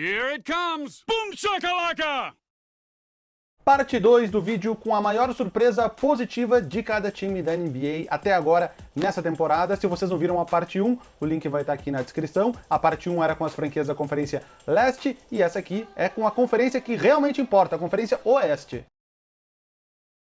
Here it comes! Boom shakalaka! Parte 2 do vídeo com a maior surpresa positiva de cada time da NBA até agora nessa temporada. Se vocês não viram a parte 1, o link vai estar aqui na descrição. A parte 1 era com as franquias da Conferência Leste e essa aqui é com a conferência que realmente importa, a Conferência Oeste.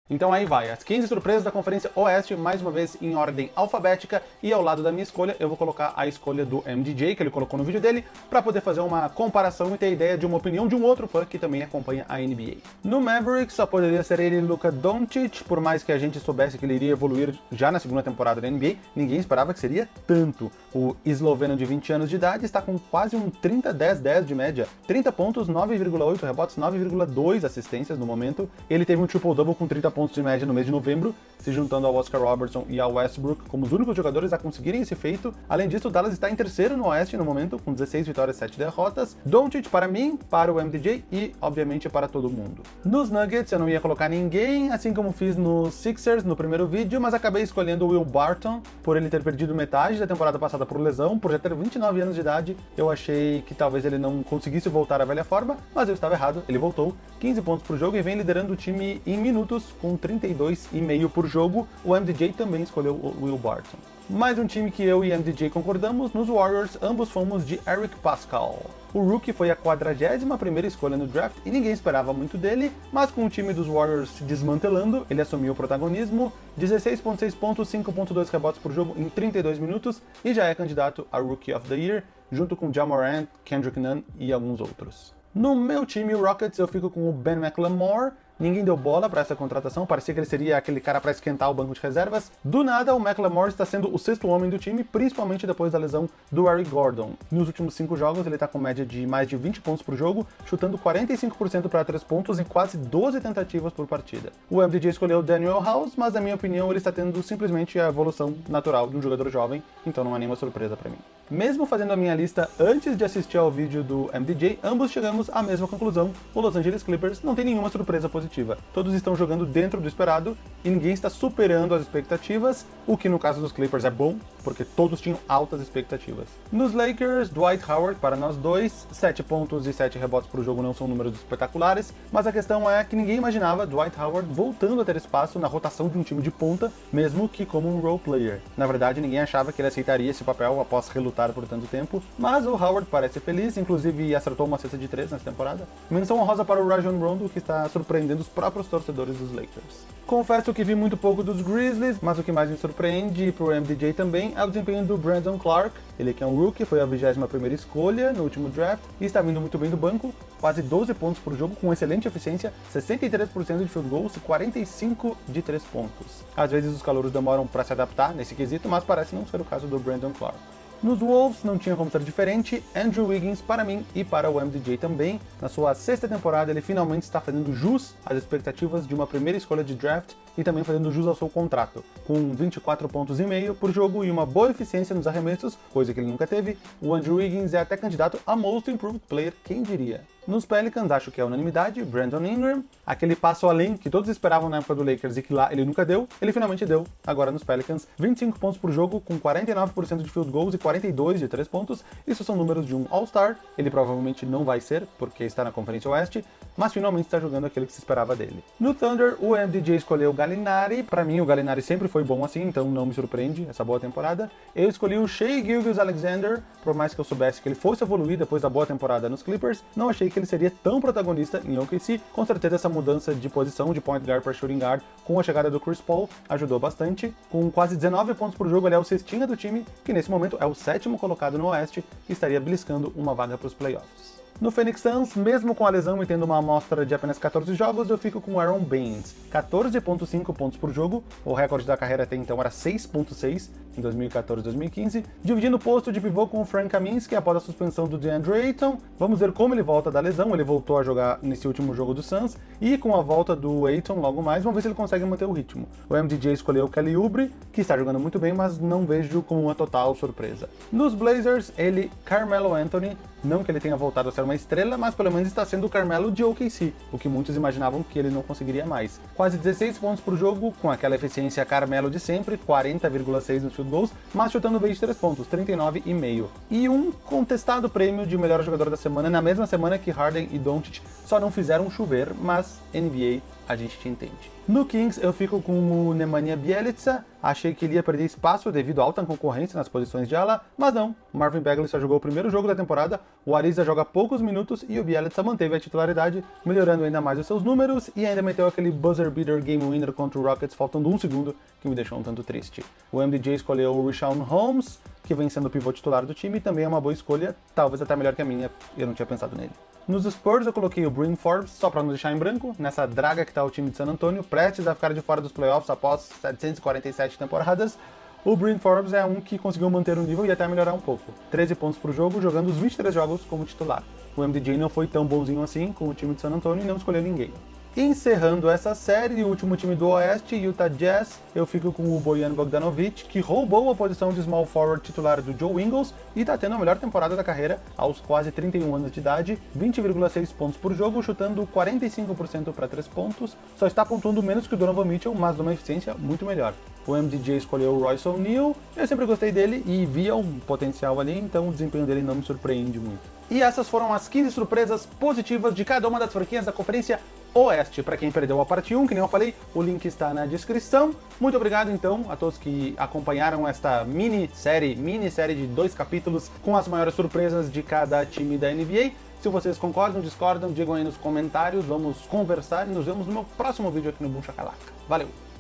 Então aí vai, as 15 surpresas da Conferência Oeste, mais uma vez em ordem alfabética, e ao lado da minha escolha eu vou colocar a escolha do MDJ, que ele colocou no vídeo dele, para poder fazer uma comparação e ter ideia de uma opinião de um outro fã que também acompanha a NBA. No Mavericks só poderia ser ele Luka Doncic, por mais que a gente soubesse que ele iria evoluir já na segunda temporada da NBA, ninguém esperava que seria tanto. O esloveno de 20 anos de idade está com quase um 30-10-10 de média, 30 pontos, 9,8 rebotes, 9,2 assistências no momento, ele teve um triple-double com 30 pontos de média no mês de novembro, se juntando ao Oscar Robertson e ao Westbrook como os únicos jogadores a conseguirem esse feito. Além disso, o Dallas está em terceiro no Oeste no momento, com 16 vitórias e 7 derrotas. Doncic para mim, para o MDJ e, obviamente, para todo mundo. Nos Nuggets eu não ia colocar ninguém, assim como fiz no Sixers no primeiro vídeo, mas acabei escolhendo o Will Barton, por ele ter perdido metade da temporada passada por lesão, por já ter 29 anos de idade. Eu achei que talvez ele não conseguisse voltar à velha forma, mas eu estava errado, ele voltou. 15 pontos por jogo e vem liderando o time em minutos, com 32,5 por jogo. O MDJ também escolheu o Will Barton. Mais um time que eu e MDJ concordamos, nos Warriors, ambos fomos de Eric Pascal. O Rookie foi a 41ª escolha no draft e ninguém esperava muito dele, mas com o time dos Warriors se desmantelando, ele assumiu o protagonismo, 16.6 pontos, 5.2 rebotes por jogo em 32 minutos e já é candidato a Rookie of the Year, junto com Jamorant, Kendrick Nunn e alguns outros. No meu time, o Rockets, eu fico com o Ben McLemore, Ninguém deu bola para essa contratação, parecia que ele seria aquele cara para esquentar o banco de reservas. Do nada, o McLemore está sendo o sexto homem do time, principalmente depois da lesão do Eric Gordon. Nos últimos cinco jogos, ele está com média de mais de 20 pontos por jogo, chutando 45% para 3 pontos em quase 12 tentativas por partida. O MDJ escolheu Daniel House, mas na minha opinião ele está tendo simplesmente a evolução natural de um jogador jovem, então não é nenhuma surpresa para mim. Mesmo fazendo a minha lista antes de assistir ao vídeo do MDJ, ambos chegamos à mesma conclusão, o Los Angeles Clippers não tem nenhuma surpresa positiva. Todos estão jogando dentro do esperado e ninguém está superando as expectativas, o que no caso dos Clippers é bom, porque todos tinham altas expectativas. Nos Lakers, Dwight Howard para nós dois, 7 pontos e 7 rebotes por jogo não são números espetaculares, mas a questão é que ninguém imaginava Dwight Howard voltando a ter espaço na rotação de um time de ponta, mesmo que como um role player. Na verdade, ninguém achava que ele aceitaria esse papel após relutar por tanto tempo, mas o Howard parece feliz, inclusive acertou uma cesta de 3 nessa temporada. Menção honrosa para o Rajon Rondo, que está surpreendendo dos próprios torcedores dos Lakers. Confesso que vi muito pouco dos Grizzlies, mas o que mais me surpreende, pro MDJ também, é o desempenho do Brandon Clark. Ele que é um rookie, foi a 21ª escolha no último draft e está vindo muito bem do banco, quase 12 pontos por jogo com excelente eficiência, 63% de field goals e 45 de 3 pontos. Às vezes os calouros demoram para se adaptar nesse quesito, mas parece não ser o caso do Brandon Clark. Nos Wolves não tinha como ser diferente, Andrew Wiggins para mim e para o MDJ também. Na sua sexta temporada ele finalmente está fazendo jus às expectativas de uma primeira escolha de draft e também fazendo jus ao seu contrato, com 24 pontos e meio por jogo e uma boa eficiência nos arremessos, coisa que ele nunca teve, o Andrew Wiggins é até candidato a Most Improved Player, quem diria. Nos Pelicans, acho que é unanimidade, Brandon Ingram, aquele passo além que todos esperavam na época do Lakers e que lá ele nunca deu, ele finalmente deu, agora nos Pelicans, 25 pontos por jogo, com 49% de field goals e 42 de 3 pontos, isso são números de um All-Star, ele provavelmente não vai ser, porque está na Conferência Oeste, mas finalmente está jogando aquele que se esperava dele. No Thunder, o MDJ escolheu Gallinari, pra mim o Gallinari sempre foi bom assim, então não me surpreende essa boa temporada. Eu escolhi o Shea Gilgeous-Alexander, por mais que eu soubesse que ele fosse evoluir depois da boa temporada nos Clippers, não achei ele seria tão protagonista em OKC. Com certeza essa mudança de posição de point guard para shooting guard com a chegada do Chris Paul ajudou bastante. Com quase 19 pontos por jogo, ele é o cestinha do time, que nesse momento é o sétimo colocado no Oeste e estaria beliscando uma vaga para os playoffs. No Phoenix Suns, mesmo com a lesão e tendo uma amostra de apenas 14 jogos, eu fico com Aaron Baines. 14.5 pontos por jogo, o recorde da carreira até então era 6.6 em 2014 2015, dividindo o posto de pivô com o Frank Kaminsky após a suspensão do DeAndre Ayton. Vamos ver como ele volta da lesão, ele voltou a jogar nesse último jogo do Suns, e com a volta do Ayton logo mais, vamos ver se ele consegue manter o ritmo. O MDJ escolheu Kelly Oubre, que está jogando muito bem, mas não vejo como uma total surpresa. Nos Blazers, ele, Carmelo Anthony, Não que ele tenha voltado a ser uma estrela, mas pelo menos está sendo o Carmelo de OKC, o que muitos imaginavam que ele não conseguiria mais. Quase 16 pontos por jogo, com aquela eficiência Carmelo de sempre, 40,6 nos field goals, mas chutando bem de 3 pontos, 39,5. E um contestado prêmio de melhor jogador da semana na mesma semana que Harden e Doncic só não fizeram chover, mas NBA a gente te entende. No Kings eu fico com o Nemanja Bielitsa, achei que ele ia perder espaço devido à alta concorrência nas posições de ala, mas não, Marvin Bagley só jogou o primeiro jogo da temporada, o Ariza joga poucos minutos e o Bielitsa manteve a titularidade, melhorando ainda mais os seus números e ainda meteu aquele buzzer beater game winner contra o Rockets faltando um segundo, que me deixou um tanto triste. O MDJ escolheu o Rashawn Holmes, que vem sendo o pivô titular do time e também é uma boa escolha, talvez até melhor que a minha, eu não tinha pensado nele. Nos Spurs eu coloquei o Bryn Forbes, só para não deixar em branco, nessa draga que tá o time de San Antonio, prestes a ficar de fora dos playoffs após 747 temporadas. O Bryn Forbes é um que conseguiu manter o nível e até melhorar um pouco. 13 pontos por jogo, jogando os 23 jogos como titular. O MDJ não foi tão bonzinho assim com o time de San Antonio e não escolheu ninguém. Encerrando essa série, o último time do Oeste, Utah Jazz, eu fico com o Bojan Bogdanovic, que roubou a posição de small forward titular do Joe Ingles e está tendo a melhor temporada da carreira aos quase 31 anos de idade, 20,6 pontos por jogo, chutando 45% para 3 pontos, só está pontuando menos que o Donovan Mitchell, mas numa eficiência muito melhor. O MDJ escolheu o Royce O'Neal, eu sempre gostei dele e via um potencial ali, então o desempenho dele não me surpreende muito. E essas foram as 15 surpresas positivas de cada uma das franquias da Conferência Oeste. Para quem perdeu a parte 1, que nem eu falei, o link está na descrição. Muito obrigado, então, a todos que acompanharam esta mini-série, mini-série de dois capítulos com as maiores surpresas de cada time da NBA. Se vocês concordam, discordam, digam aí nos comentários, vamos conversar e nos vemos no meu próximo vídeo aqui no Buncha Calaca. Valeu!